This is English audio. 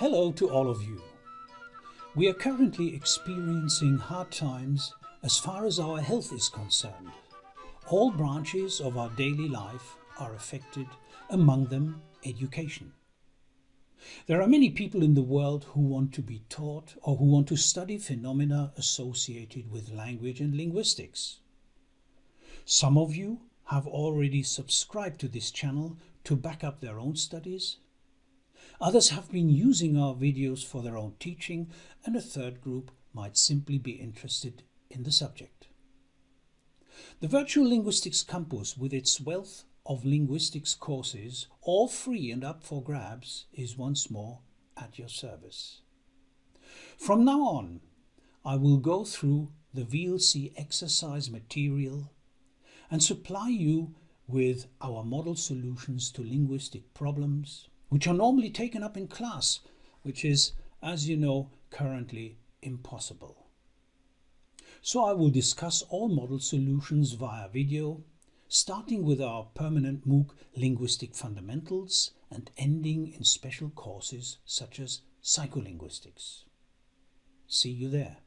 Hello to all of you. We are currently experiencing hard times as far as our health is concerned. All branches of our daily life are affected, among them education. There are many people in the world who want to be taught or who want to study phenomena associated with language and linguistics. Some of you have already subscribed to this channel to back up their own studies. Others have been using our videos for their own teaching and a third group might simply be interested in the subject. The Virtual Linguistics Campus with its wealth of linguistics courses, all free and up for grabs, is once more at your service. From now on, I will go through the VLC exercise material and supply you with our model solutions to linguistic problems, which are normally taken up in class, which is, as you know, currently impossible. So I will discuss all model solutions via video, starting with our permanent MOOC Linguistic Fundamentals and ending in special courses such as Psycholinguistics. See you there.